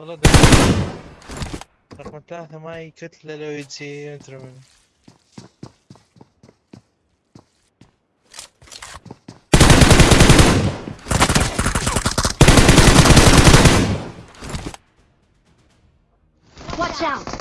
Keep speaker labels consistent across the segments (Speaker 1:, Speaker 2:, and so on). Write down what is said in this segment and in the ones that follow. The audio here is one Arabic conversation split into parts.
Speaker 1: والله ده رقم ثلاثة كتلة لو يجي أدري منه
Speaker 2: Watch out!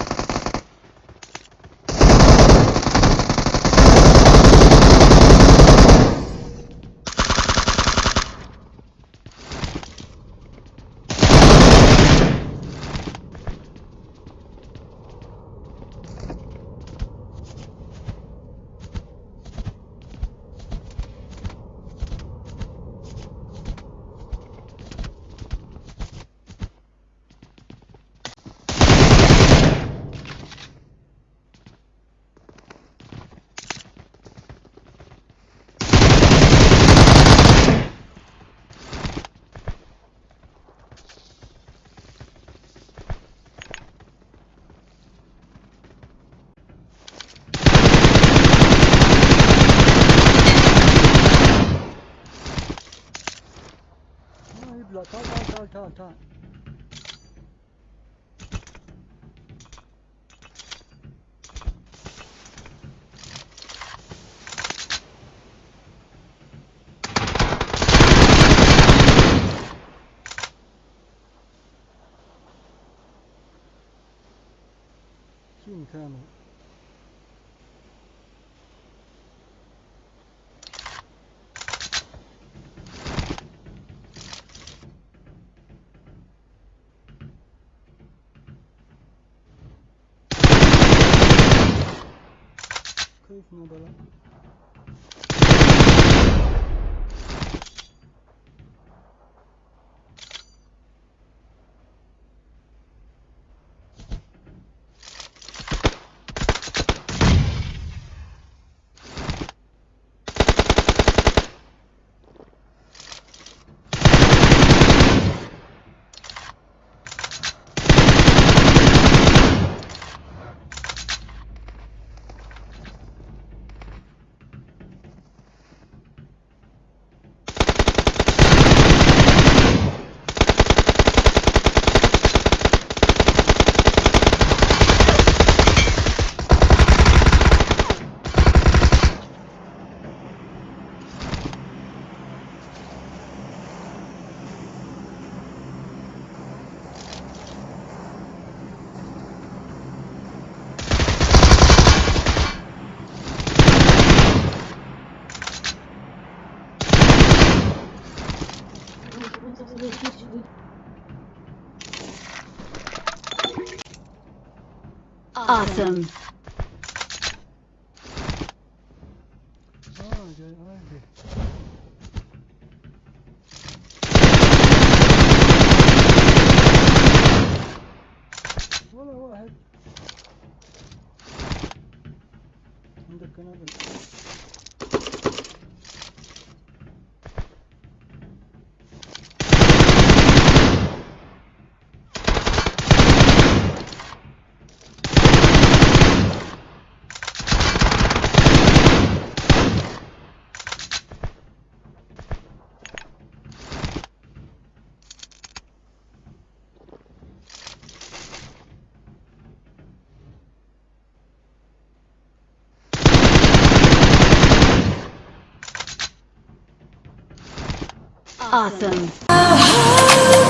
Speaker 3: got time, time, time, time, time. Team Colonel. кайф ну было
Speaker 2: Awesome.
Speaker 3: ولا واحد عندك قنابل
Speaker 2: Awesome.